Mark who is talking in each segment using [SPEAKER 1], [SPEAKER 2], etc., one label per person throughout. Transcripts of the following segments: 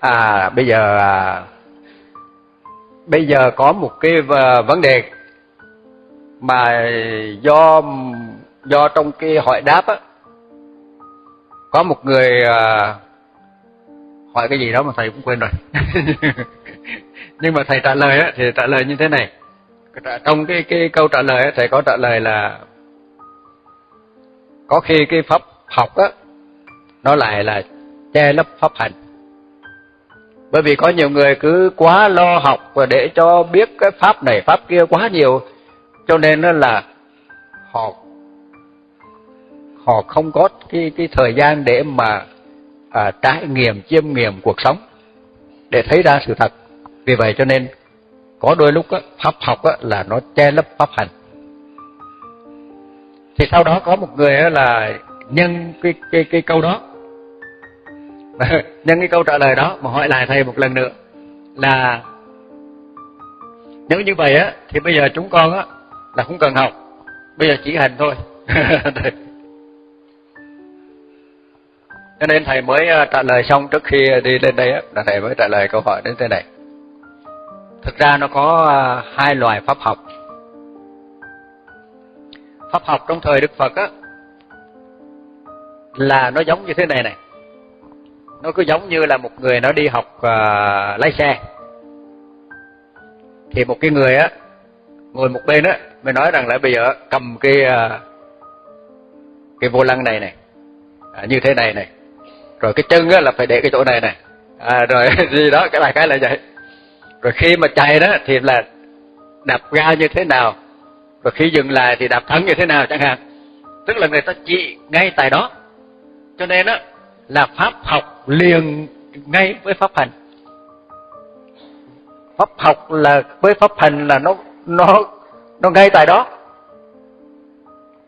[SPEAKER 1] à bây giờ à, bây giờ có một cái à, vấn đề mà do do trong cái hỏi đáp á có một người à, hỏi cái gì đó mà thầy cũng quên rồi. Nhưng mà thầy trả lời á thì trả lời như thế này. Trong cái cái câu trả lời á thầy có trả lời là có khi cái pháp học á nó lại là che lấp pháp hành bởi vì có nhiều người cứ quá lo học và để cho biết cái pháp này pháp kia quá nhiều. Cho nên nó là họ họ không có cái cái thời gian để mà à, trải nghiệm chiêm nghiệm cuộc sống để thấy ra sự thật. Vì vậy cho nên có đôi lúc á, pháp học á, là nó che lấp pháp hành. Thì sau đó có một người á, là nhân cái cái cái câu đó. nhân cái câu trả lời đó mà hỏi lại thầy một lần nữa là nếu như vậy á, thì bây giờ chúng con á, là không cần học, bây giờ chỉ hành thôi. Cho nên thầy mới à, trả lời xong trước khi đi lên đây á, là thầy mới trả lời câu hỏi đến thế này. Thực ra nó có à, hai loại pháp học. Pháp học trong thời đức phật á, là nó giống như thế này này nó cứ giống như là một người nó đi học uh, lái xe. Thì một cái người á ngồi một bên á mới nói rằng là bây giờ cầm cái uh, cái vô lăng này này à, như thế này này rồi cái chân á là phải để cái chỗ này này. À, rồi gì đó cái này cái là vậy. Rồi khi mà chạy đó thì là đạp ga như thế nào rồi khi dừng lại thì đạp thắng như thế nào chẳng hạn. Tức là người ta chỉ ngay tại đó. Cho nên á là pháp học liền ngay với pháp hành. Pháp học là, với pháp hành là nó nó nó ngay tại đó.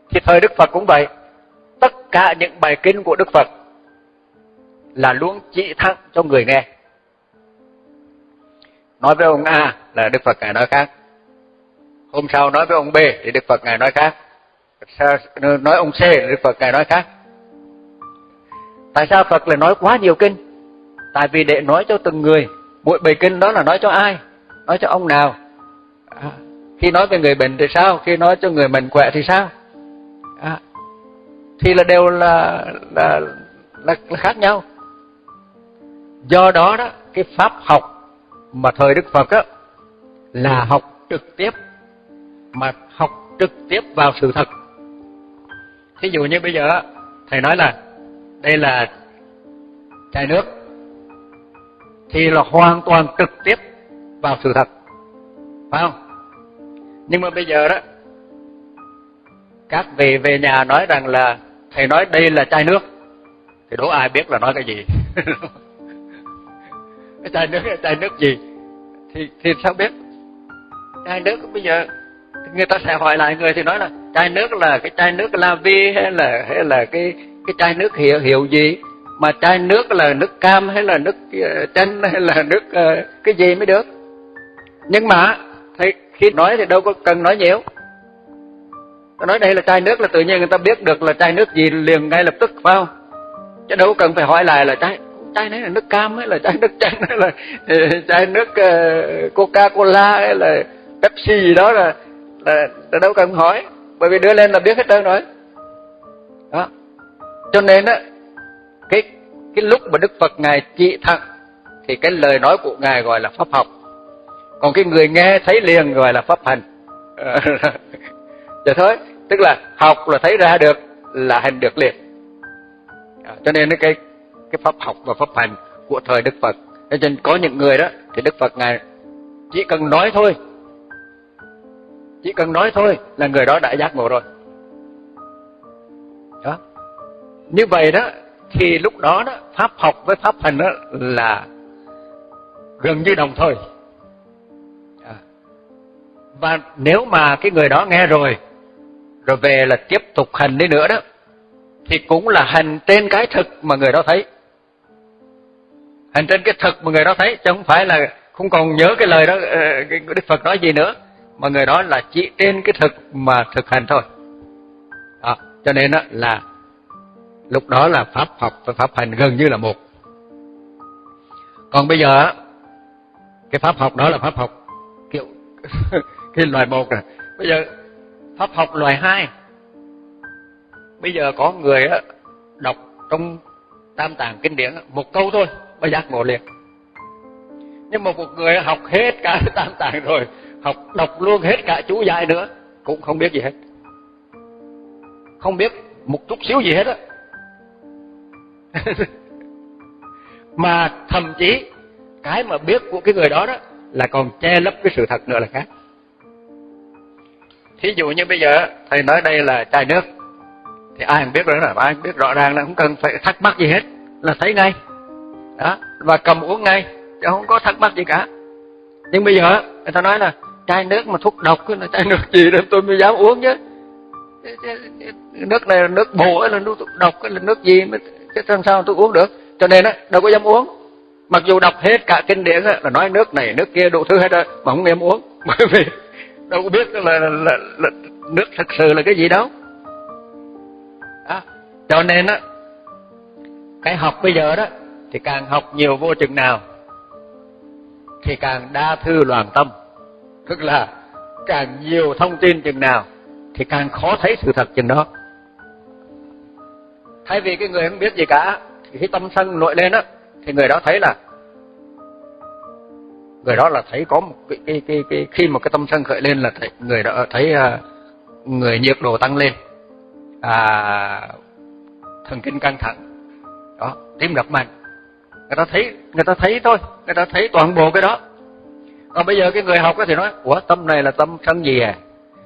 [SPEAKER 1] Thì thời đức phật cũng vậy. Tất cả những bài kinh của đức phật là luôn chỉ thẳng cho người nghe. Nói với ông a là đức phật ngài nói khác. Hôm sau nói với ông b thì đức phật ngài nói khác. Nói ông c thì đức phật ngài nói khác. Tại sao Phật lại nói quá nhiều kinh? Tại vì để nói cho từng người, mỗi bài kinh đó là nói cho ai? Nói cho ông nào? À, khi nói về người bệnh thì sao? Khi nói cho người mạnh khỏe thì sao? À, thì là đều là là, là là khác nhau. Do đó đó, cái pháp học mà thời Đức Phật á là học trực tiếp mà học trực tiếp vào sự thật. Thí dụ như bây giờ thầy nói là đây là chai nước. Thì là hoàn toàn trực tiếp vào sự thật. Phải không? Nhưng mà bây giờ đó, các vị về nhà nói rằng là, thầy nói đây là chai nước. Thì đố ai biết là nói cái gì? Cái chai nước chai nước gì? Thì thì sao biết? Chai nước bây giờ, người ta sẽ hỏi lại người thì nói là, chai nước là cái chai nước la vi hay là hay là cái cái chai nước hiệu hiệu gì? Mà chai nước là nước cam hay là nước ờ, chanh hay là nước ờ, cái gì mới được? Nhưng mà thầy khi nói thì đâu có cần nói nhiều. Tôi nói đây là chai nước là tự nhiên người ta biết được là chai nước gì liền ngay lập tức phải không? Chứ đâu cần phải hỏi lại là chai chai này là nước cam hay là chai nước chanh hay là ờ, chai nước coca cola hay là pepsi gì đó là là, là đâu cần hỏi. Bởi vì đưa lên là biết hết trơn rồi cho nên á cái cái lúc mà Đức Phật ngài trị thẳng thì cái lời nói của ngài gọi là pháp học. Còn cái người nghe thấy liền gọi là pháp hành. Vậy dạ thôi, tức là học là thấy ra được là hành được liền. À, cho nên cái cái pháp học và pháp hành của thời Đức Phật. Cho nên có những người đó thì Đức Phật ngài chỉ cần nói thôi. Chỉ cần nói thôi là người đó đã giác ngộ rồi. Như vậy đó, thì lúc đó đó, pháp học với pháp hành đó là gần như đồng thời. À. Và nếu mà cái người đó nghe rồi rồi về là tiếp tục hành đi nữa đó, thì cũng là hành trên cái thực mà người đó thấy. Hành trên cái thực mà người đó thấy, chứ không phải là không còn nhớ cái lời đó ờ, cái đức phật nói gì nữa, mà người đó là chỉ trên cái thực mà thực hành thôi. Đó. cho nên đó là lúc đó là pháp học và pháp hành gần như là một. Còn bây giờ cái pháp học đó là pháp học kiểu cái loại một này bây giờ pháp học loại hai. Bây giờ có người đọc trong tam tạng kinh điển một câu thôi mà giác ngộ liền. Nhưng mà một người học hết cả tam tạng rồi, học đọc luôn hết cả chú giải nữa, cũng không biết gì hết. Không biết một chút xíu gì hết á. mà thậm chí, cái mà biết của cái người đó đó là còn che lấp cái sự thật nữa là khác. Thí dụ như bây giờ, thầy nói đây là chai nước, thì ai cũng biết rồi là ai cũng biết rõ ràng là không cần phải thắc mắc gì hết, là thấy ngay. Đó, và cầm uống ngay, chứ không có thắc mắc gì cả. Nhưng bây giờ, người ta nói là chai nước mà thuốc độc là chai nước gì đó, tôi mới dám uống chứ. Nước này là nước bổ là nước độc là nước gì mới chứ làm sao tôi uống được? Cho nên á đâu có dám uống. Mặc dù đọc hết cả kinh điển á là nói nước này nước kia đủ thứ hết rồi mà không dám uống. Bởi vì đâu có biết là, là, là, là nước thật sự là cái gì đâu. À, cho nên á cái học bây giờ đó thì càng học nhiều vô chừng nào thì càng đa thư loạn tâm. Tức là càng nhiều thông tin chừng nào thì càng khó thấy sự thật chừng đó thay vì cái người không biết gì cả thì khi tâm sân nổi lên á thì người đó thấy là người đó là thấy có một cái, cái, cái, cái khi mà cái tâm sân khởi lên là thấy, người đó thấy uh, người nhiệt độ tăng lên. À, thần kinh căng thẳng. Đó tim đập mạnh. Người ta thấy người ta thấy thôi người ta thấy toàn bộ cái đó. Còn bây giờ cái người học thì nói ủa tâm này là tâm sân gì à?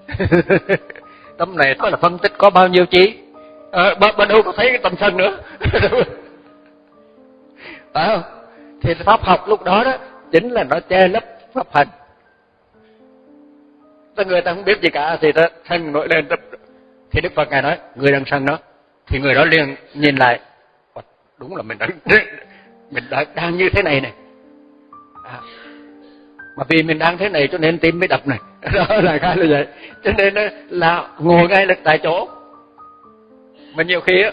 [SPEAKER 1] Tâm này có là phân tích có bao nhiêu chi à, bên đâu có thấy cái tâm sân nữa. Phải không? Thì pháp học lúc đó đó chính là nó che lấp pháp hành. Ta người ta không biết gì cả thì ta sân nổi lên thì đức phật ngài nói người đang sân đó thì người đó liền nhìn lại. Đúng là mình đang mình đang, đang như thế này này. À, mà vì mình đang thế này cho nên tim mới đập này. Đó là cái là vậy. Cho nên là ngồi ngay lực tại chỗ mà nhiều khi á,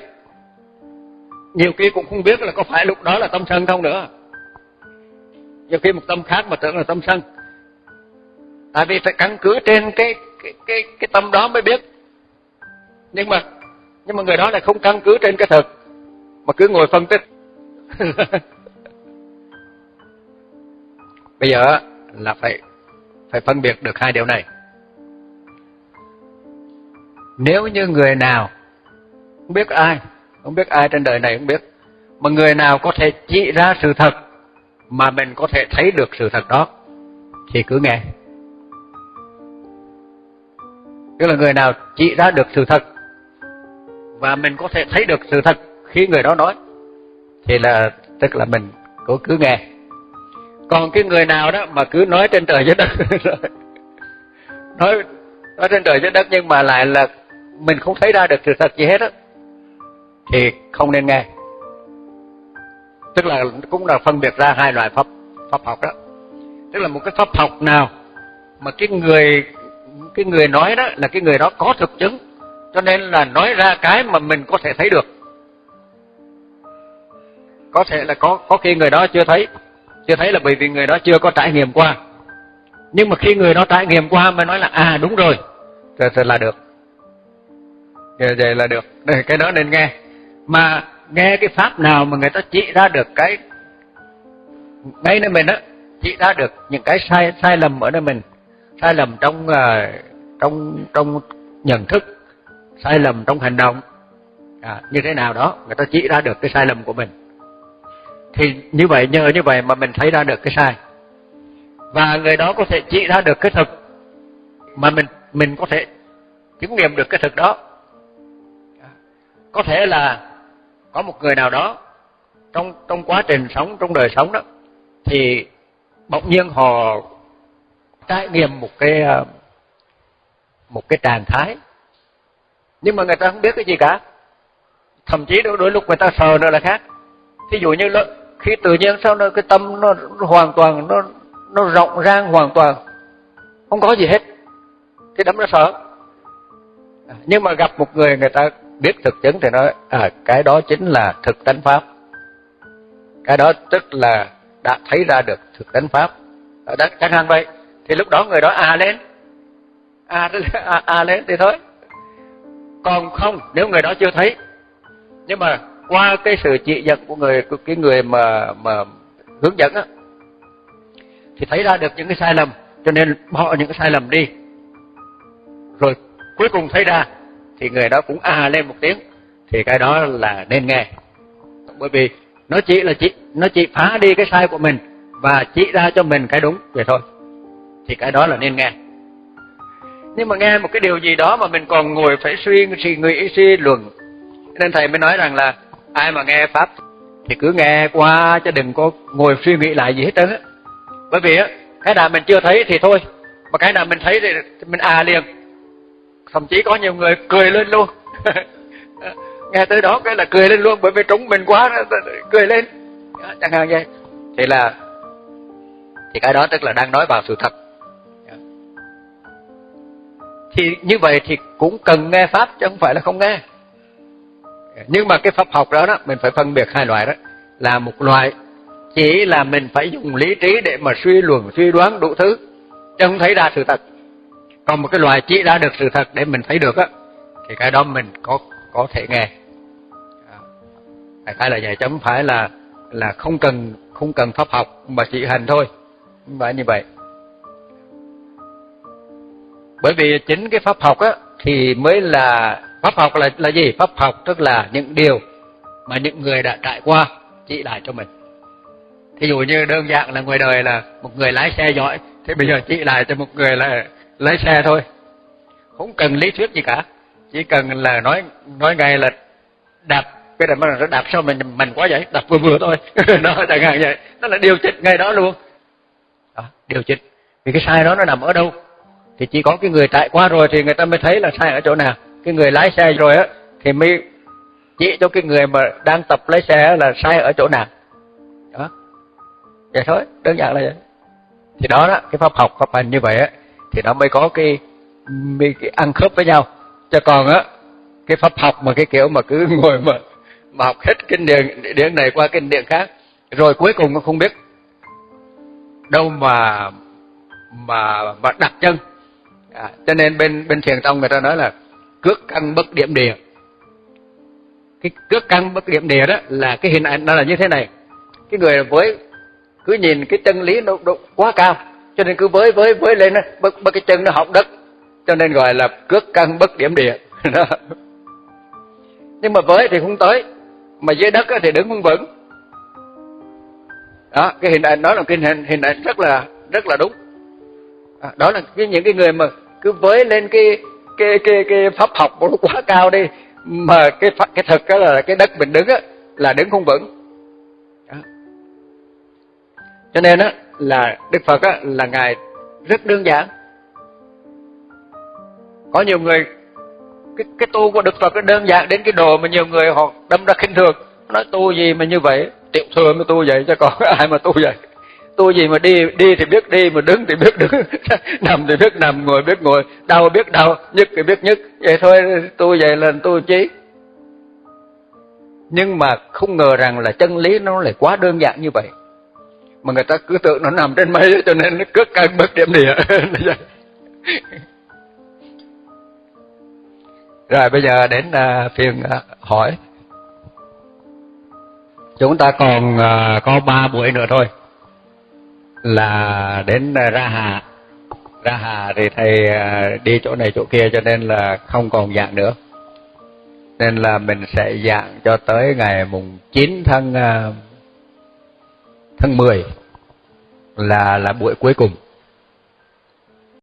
[SPEAKER 1] nhiều khi cũng không biết là có phải lúc đó là tâm sân không nữa. Nhiều khi một tâm khác mà tưởng là tâm sân. Tại vì phải căn cứ trên cái cái cái cái tâm đó mới biết. Nhưng mà nhưng mà người đó lại không căn cứ trên cái thực. Mà cứ ngồi phân tích. Bây giờ là phải phải phân biệt được hai điều này. Nếu như người nào không biết ai, không biết ai trên đời này không biết. Mà người nào có thể chỉ ra sự thật mà mình có thể thấy được sự thật đó, thì cứ nghe. Tức là người nào chỉ ra được sự thật và mình có thể thấy được sự thật khi người đó nói, thì là, tức là mình cứ cứ nghe. Còn cái người nào đó mà cứ nói trên trời dưới đất nói nói trên trời dưới đất nhưng mà lại là mình không thấy ra được sự thật gì hết á thì không nên nghe. Tức là cũng là phân biệt ra hai loại pháp pháp học đó. Tức là một cái pháp học nào mà cái người cái người nói đó là cái người đó có thực chứng cho nên là nói ra cái mà mình có thể thấy được. Có thể là có có khi người đó chưa thấy chưa thấy là bởi vì người đó chưa có trải nghiệm qua. Nhưng mà khi người đó trải nghiệm qua mới nói là à đúng rồi thì, thì là được. Vậy, vậy là được. Cái đó nên nghe mà nghe cái pháp nào mà người ta chỉ ra được cái ngay nơi mình á chỉ ra được những cái sai sai lầm ở nơi mình. Sai lầm trong uh, trong trong nhận thức sai lầm trong hành động. À, như thế nào đó người ta chỉ ra được cái sai lầm của mình. Thì như vậy nhờ như vậy mà mình thấy ra được cái sai. Và người đó có thể chỉ ra được cái thực mà mình mình có thể chứng nghiệm được cái thực đó. Có thể là có một người nào đó trong trong quá trình sống trong đời sống đó thì bỗng nhiên họ trải nghiệm một cái ờ, một cái trạng thái. Nhưng mà người ta không biết cái gì cả. Thậm chí đôi, đôi lúc người ta sờ nó là khác. Thí dụ như khi tự nhiên sau nó cái tâm nó, nó hoàn toàn nó nó rộng rang hoàn toàn không có gì hết. Cái đấm nó sợ nhưng mà gặp một người người ta biết thực chứng thì nói à cái đó chính là thực tánh pháp. Cái đó tức là đã thấy ra được thực tánh pháp. Đó, chẳng hạn vậy. Thì lúc đó người đó à lên. À, à, à lên thì thôi. Còn không nếu người đó chưa thấy. Nhưng mà qua cái sự chỉ dẫn của người của cái người mà mà hướng dẫn á thì thấy ra được những cái sai lầm. Cho nên bỏ những cái sai lầm đi. Rồi cuối cùng thấy ra thì người đó cũng à lên một tiếng. Thì cái đó là nên nghe. Bởi vì nó chỉ là chỉ nó chỉ phá đi cái sai của mình và chỉ ra cho mình cái đúng vậy thôi. Thì cái đó là nên nghe. Nhưng mà nghe một cái điều gì đó mà mình còn ngồi phải suy suy nghĩ, suy luận. Nên thầy mới nói rằng là ai mà nghe pháp thì cứ nghe qua chứ đừng có ngồi suy nghĩ lại gì hết trơn á. Bởi vì á, cái nào mình chưa thấy thì thôi. Mà cái nào mình thấy thì mình à liền thậm chí có nhiều người cười lên luôn. Nghe tới đó cái là cười lên luôn, bởi vì trúng mình quá, cười lên. Chẳng hạn vậy. Thì là, thì cái đó tức là đang nói vào sự thật. Thì như vậy thì cũng cần nghe pháp, chứ không phải là không nghe. Nhưng mà cái pháp học đó đó, mình phải phân biệt hai loại đó. Là một loại, chỉ là mình phải dùng lý trí để mà suy luận, suy đoán đủ thứ, chứ không thấy ra sự thật còn một cái loại chỉ ra được sự thật để mình thấy được á, thì cái đó mình có có thể nghe. À, đại là vậy, chứ không phải là là không cần không cần pháp học, mà chỉ hành thôi. Không phải như vậy. Bởi vì chính cái pháp học á, thì mới là, pháp học là là gì? Pháp học tức là những điều mà những người đã trải qua, chỉ lại cho mình. Thí dụ như đơn giản là ngoài đời là một người lái xe giỏi thì bây giờ chỉ lại cho một người là lái xe thôi. Không cần lý thuyết gì cả. Chỉ cần là nói nói ngay là đạp cái này mà nó đạp sao mình mình quá vậy? Đạp vừa vừa thôi. Nó chẳng hạn vậy. Nó là điều chỉnh ngay đó luôn. Đó, điều chỉnh. Vì cái sai đó nó nằm ở đâu? Thì chỉ có cái người chạy qua rồi thì người ta mới thấy là sai ở chỗ nào. Cái người lái xe rồi á thì mới chỉ cho cái người mà đang tập lái xe là sai ở chỗ nào. Đó. Vậy thôi đơn giản là vậy. Thì đó đó cái pháp học pháp hành như vậy á thì nó mới có cái mới cái ăn khớp với nhau. Cho còn á cái pháp học mà cái kiểu mà cứ ngồi mà mà học hết kinh điển điển này qua kinh điển khác rồi cuối cùng nó không biết. Đâu mà mà mà đặt chân. À, cho nên bên bên thiền tông người ta nói là cước căn bất điểm địa. Cái cước căn bất điểm địa đó là cái hình ảnh nó là như thế này. Cái người với cứ nhìn cái chân lý nó, nó quá cao cho nên cứ với với với lên nó bất, bất cái chân nó học đất. Cho nên gọi là cước căn bất điểm địa. Đó. nhưng mà với thì không tới. Mà dưới đất thì đứng không vững. Đó cái hình ảnh đó là cái hình hình ảnh rất là rất là đúng. À, đó là cái những cái người mà cứ với lên cái cái cái cái pháp học nó quá cao đi mà cái cái thực đó là cái đất mình đứng á là đứng không vững. Đó. cho nên á là đức phật á, là ngài rất đơn giản. Có nhiều người, cái cái tu của đức phật nó đơn giản đến cái đồ mà nhiều người họ đâm ra khinh thường. Nói tu gì mà như vậy? Tiểu thừa mới tu vậy chứ còn ai mà tu vậy? Tu gì mà đi đi thì biết đi, mà đứng thì biết đứng. Nằm thì biết nằm, ngồi biết ngồi. Đau biết đau, nhức thì biết nhức. Vậy thôi, tu vậy là tu chí nhưng mà không ngờ rằng là chân lý nó lại quá đơn giản như vậy mà người ta cứ tưởng nó nằm trên mây cho nên nó cất căn bất điểm địa. Rồi bây giờ đến uh, phiên uh, hỏi. Chúng ta còn uh, có ba buổi nữa thôi. Là đến uh, ra hà. Ra hà thì thầy uh, đi chỗ này chỗ kia cho nên là không còn dạng nữa. Nên là mình sẽ dạng cho tới ngày mùng 9 tháng uh, tháng 10 là là buổi cuối cùng.